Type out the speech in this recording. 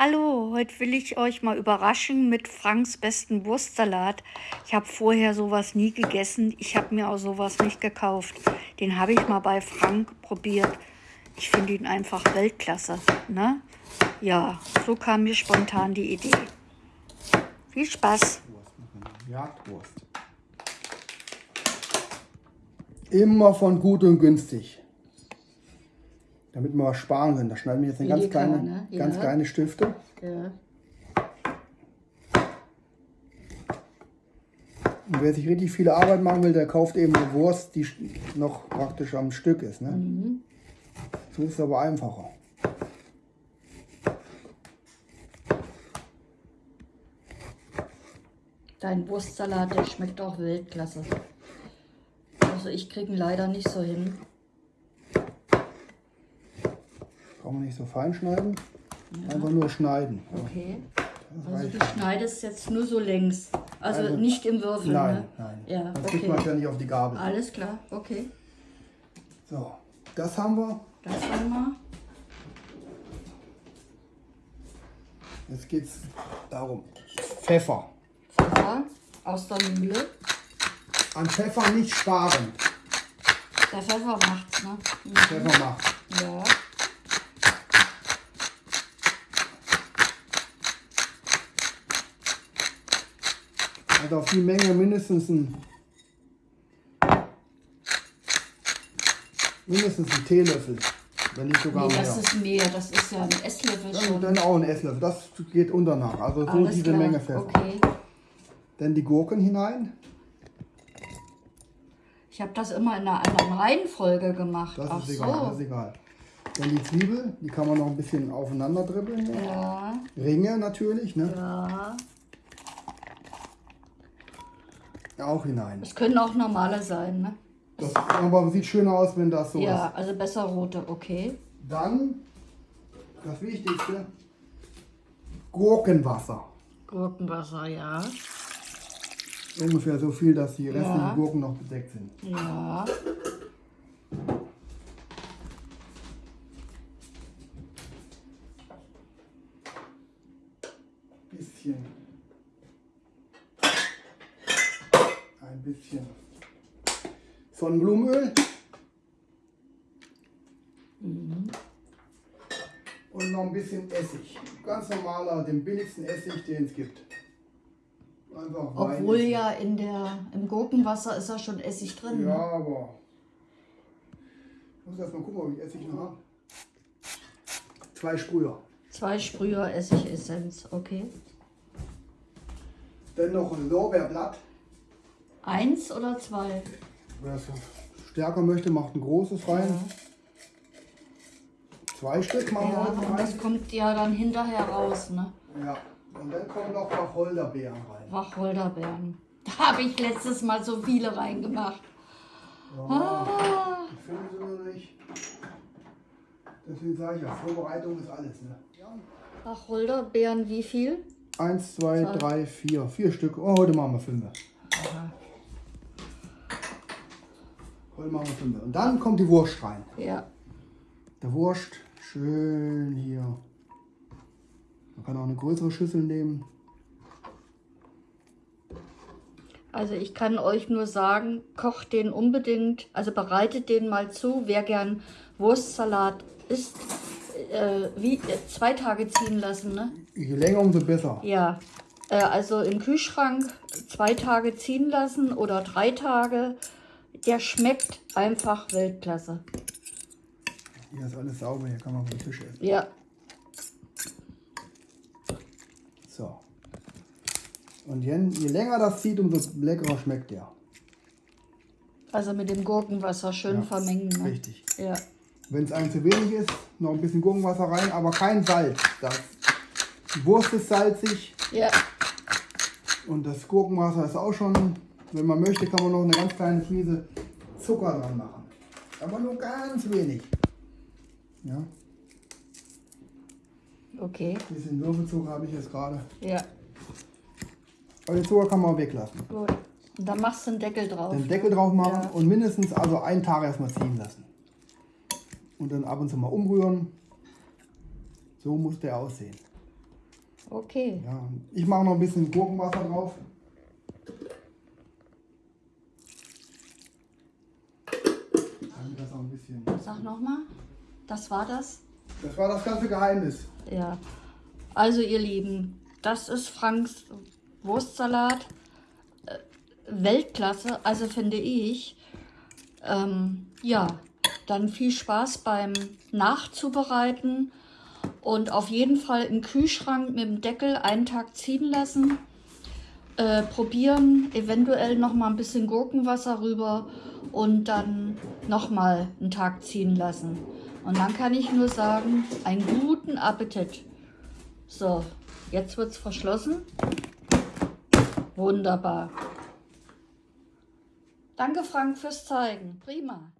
Hallo, heute will ich euch mal überraschen mit Franks besten Wurstsalat. Ich habe vorher sowas nie gegessen. Ich habe mir auch sowas nicht gekauft. Den habe ich mal bei Frank probiert. Ich finde ihn einfach Weltklasse. Ne? Ja, so kam mir spontan die Idee. Viel Spaß. Jagdwurst. Immer von gut und günstig. Damit wir was sparen können. Da schneiden wir jetzt eine ganz kleine, ne? ganz Ja. kleine Stifte. Ja. Und wer sich richtig viel Arbeit machen will, der kauft eben eine Wurst, die noch praktisch am Stück ist. Ne? Mhm. So ist es aber einfacher. Dein Wurstsalat, der schmeckt auch Weltklasse. Also ich kriege ihn leider nicht so hin. Wir nicht so fein schneiden. Einfach nur schneiden. Okay. Das Also du schneidest jetzt nur so längs. Also, Also- nicht im Würfel, Nein, ne? nein. Ja, Sonst kriegt man okay. ja nicht auf die Gabel. Alles klar, okay. So, das haben wir. Das haben wir. Jetzt geht es darum. Pfeffer. Pfeffer aus der Mühle. An Pfeffer nicht sparen. Der Pfeffer macht's, ne? Mhm. Pfeffer macht. Ja. Also auf die Menge mindestens ein mindestens ein Teelöffel, wenn nicht sogar Nee, mehr. das ist mehr. Das ist ja ein Esslöffel Dann, schon. dann auch ein Esslöffel. Das geht unter nach. Also so Alles diese klar. Menge Pfeffer. Okay. Dann die Gurken hinein. Ich habe das immer in einer anderen Reihenfolge gemacht. Das Ach ist egal. Das ist so. egal. Dann die Zwiebel, die kann man noch ein bisschen aufeinander dribbeln. Ja, Ringe natürlich, ne? ja. Auch hinein. Es können auch normale sein, ne? Das aber sieht schöner aus, wenn das so Ja, also besser rote, okay. ist. Dann das Wichtigste: Gurkenwasser. Gurkenwasser, ja. Ungefähr so viel, dass die restlichen Ja. Gurken noch bedeckt sind. Ja. Bisschen. Ein bisschen Sonnenblumenöl. Und noch ein bisschen Essig. Ganz normaler, den billigsten Essig, den es gibt. Einfach Obwohl ja in der, im Gurkenwasser ist ja schon Essig drin. Ja, Ne? aber. Ich muss erst mal gucken, ob ich Essig noch habe. Zwei Sprüher. Zwei Sprüher Essigessenz, okay. Dann noch ein Lorbeerblatt. Eins oder zwei? Wer es stärker möchte, macht ein großes rein. Zwei Stück machen wir Ja, heute und das rein. kommt ja dann hinterher raus, ne? Ja. Und dann kommen noch Wacholderbeeren rein. Wacholderbeeren. Da habe ich letztes Mal so viele reingemacht. Ah, Ich finde sie nur nicht. Deswegen sage ich ja, Vorbereitung ist alles. Ne? Ja. Wacholderbeeren, wie viel? Eins, zwei, drei, vier. Vier Stück. Oh, heute machen wir fünf. Heute machen wir fünf. Und dann kommt die Wurst rein. Ja. Der Wurst schön hier. Man kann auch eine größere Schüssel nehmen. Also ich kann euch nur sagen, kocht den unbedingt, also bereitet den mal zu, wer gern Wurstsalat isst, äh, wie äh, zwei Tage ziehen lassen, ne? Je länger, umso besser. Ja, äh, also im Kühlschrank zwei Tage ziehen lassen oder drei Tage. Der schmeckt einfach Weltklasse. Hier ist alles sauber, hier kann man vom Tisch essen. Ja, So. Und je, je länger das zieht, umso leckerer schmeckt der. also mit dem Gurkenwasser schön Ja, vermengen. Ne? Richtig. Ja, Wenn es einem zu wenig ist, noch ein bisschen Gurkenwasser rein, aber kein Salz. Das, die Wurst ist salzig ja, und das Gurkenwasser ist auch schon, wenn man möchte, kann man noch eine ganz kleine Prise Zucker dran machen. Aber nur ganz wenig. Ja, okay. ein bisschen Würfelzucker habe ich jetzt gerade. Ja, Aber den Zucker kann man auch weglassen. gut. Und dann machst du einen Deckel drauf. Den Deckel drauf machen Ja. und mindestens also einen Tag erstmal ziehen lassen. Und dann ab und zu mal umrühren. So muss der aussehen. Okay. Ja, ich mache noch ein bisschen Gurkenwasser drauf. Damit das auch ein bisschen. Sag nochmal, das war das? Das war das ganze Geheimnis. Ja. Also ihr Lieben, das ist Franks Wurstsalat. Äh, Weltklasse, also finde ich. Ähm, ja, dann viel Spaß beim Nachzubereiten und auf jeden Fall im Kühlschrank mit dem Deckel einen Tag ziehen lassen. Äh, probieren, eventuell noch mal ein bisschen Gurkenwasser rüber und dann noch mal einen Tag ziehen lassen. Und dann kann ich nur sagen, einen guten Appetit. So, jetzt wird es verschlossen. Wunderbar. Danke Frank fürs Zeigen. Prima.